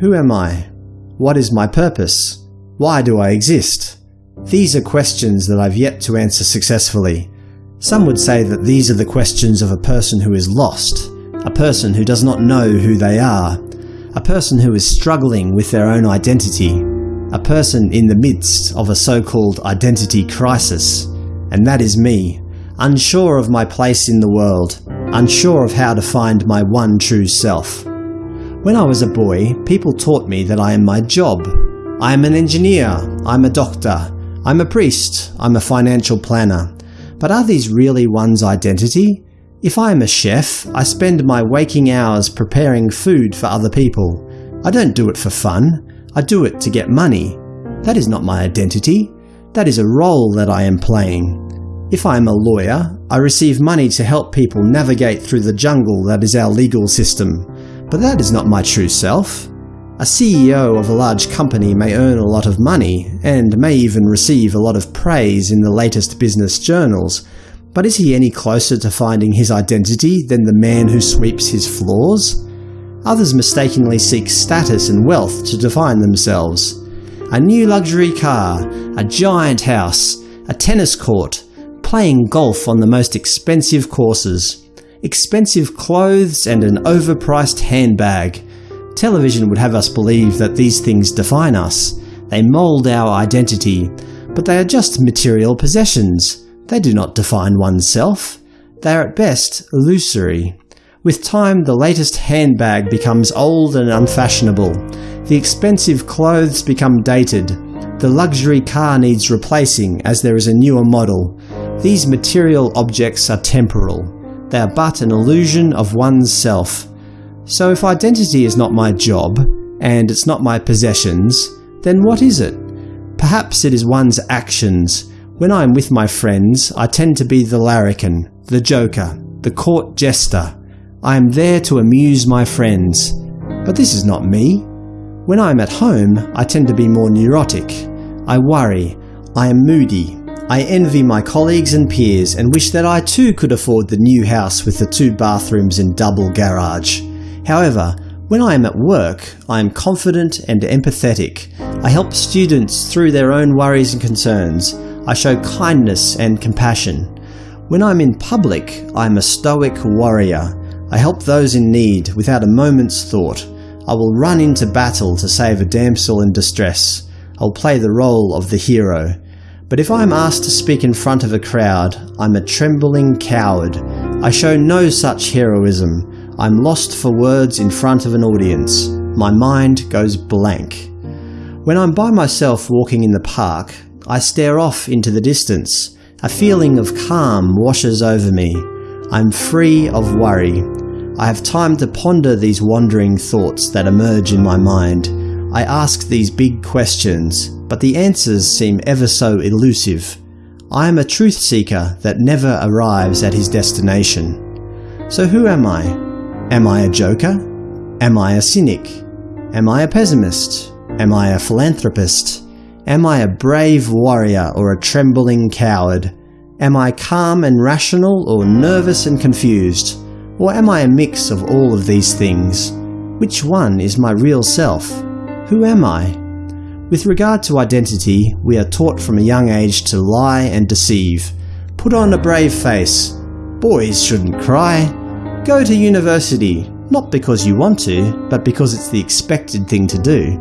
Who am I? What is my purpose? Why do I exist? These are questions that I've yet to answer successfully. Some would say that these are the questions of a person who is lost, a person who does not know who they are, a person who is struggling with their own identity, a person in the midst of a so-called identity crisis. And that is me, unsure of my place in the world, unsure of how to find my one true self. When I was a boy, people taught me that I am my job. I am an engineer, I'm a doctor, I'm a priest, I'm a financial planner. But are these really one's identity? If I am a chef, I spend my waking hours preparing food for other people. I don't do it for fun, I do it to get money. That is not my identity. That is a role that I am playing. If I am a lawyer, I receive money to help people navigate through the jungle that is our legal system. But that is not my true self. A CEO of a large company may earn a lot of money, and may even receive a lot of praise in the latest business journals, but is he any closer to finding his identity than the man who sweeps his floors? Others mistakenly seek status and wealth to define themselves. A new luxury car, a giant house, a tennis court, playing golf on the most expensive courses expensive clothes and an overpriced handbag. Television would have us believe that these things define us. They mould our identity, but they are just material possessions. They do not define oneself. They are at best illusory. With time, the latest handbag becomes old and unfashionable. The expensive clothes become dated. The luxury car needs replacing as there is a newer model. These material objects are temporal. They are but an illusion of one's self. So if identity is not my job, and it's not my possessions, then what is it? Perhaps it is one's actions. When I am with my friends, I tend to be the larrikin, the joker, the court jester. I am there to amuse my friends. But this is not me. When I am at home, I tend to be more neurotic. I worry. I am moody. I envy my colleagues and peers and wish that I too could afford the new house with the two bathrooms and double garage. However, when I am at work, I am confident and empathetic. I help students through their own worries and concerns. I show kindness and compassion. When I'm in public, I am a stoic warrior. I help those in need without a moment's thought. I will run into battle to save a damsel in distress. I'll play the role of the hero. But if I am asked to speak in front of a crowd, I'm a trembling coward. I show no such heroism. I'm lost for words in front of an audience. My mind goes blank. When I'm by myself walking in the park, I stare off into the distance. A feeling of calm washes over me. I'm free of worry. I have time to ponder these wandering thoughts that emerge in my mind. I ask these big questions, but the answers seem ever so elusive. I am a truth seeker that never arrives at his destination. So who am I? Am I a joker? Am I a cynic? Am I a pessimist? Am I a philanthropist? Am I a brave warrior or a trembling coward? Am I calm and rational or nervous and confused? Or am I a mix of all of these things? Which one is my real self? Who am I? With regard to identity, we are taught from a young age to lie and deceive. Put on a brave face. Boys shouldn't cry. Go to university, not because you want to, but because it's the expected thing to do.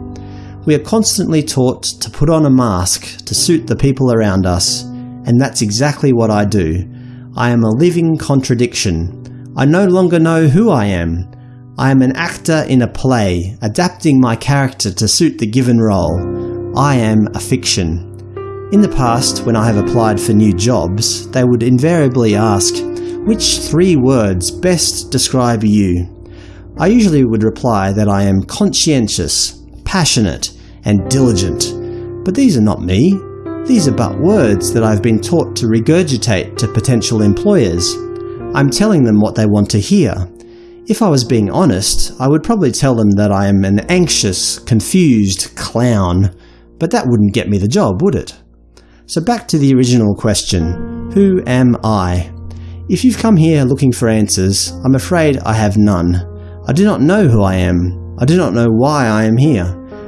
We are constantly taught to put on a mask to suit the people around us, and that's exactly what I do. I am a living contradiction. I no longer know who I am. I am an actor in a play, adapting my character to suit the given role. I am a fiction. In the past, when I have applied for new jobs, they would invariably ask, which three words best describe you? I usually would reply that I am conscientious, passionate, and diligent. But these are not me. These are but words that I've been taught to regurgitate to potential employers. I'm telling them what they want to hear, if I was being honest, I would probably tell them that I am an anxious, confused clown, but that wouldn't get me the job, would it? So back to the original question, who am I? If you've come here looking for answers, I'm afraid I have none. I do not know who I am. I do not know why I am here.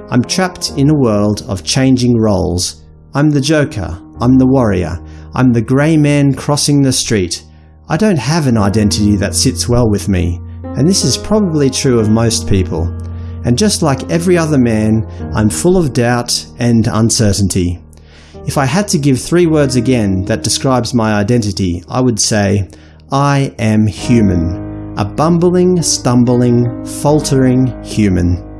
I'm trapped in a world of changing roles. I'm the Joker, I'm the warrior, I'm the grey man crossing the street. I don't have an identity that sits well with me, and this is probably true of most people. And just like every other man, I'm full of doubt and uncertainty. If I had to give three words again that describes my identity, I would say, I am human. A bumbling, stumbling, faltering human.